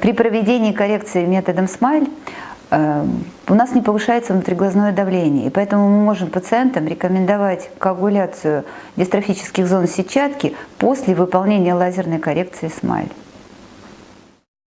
При проведении коррекции методом смайль э, у нас не повышается внутриглазное давление, и поэтому мы можем пациентам рекомендовать коагуляцию дистрофических зон сетчатки после выполнения лазерной коррекции смайль.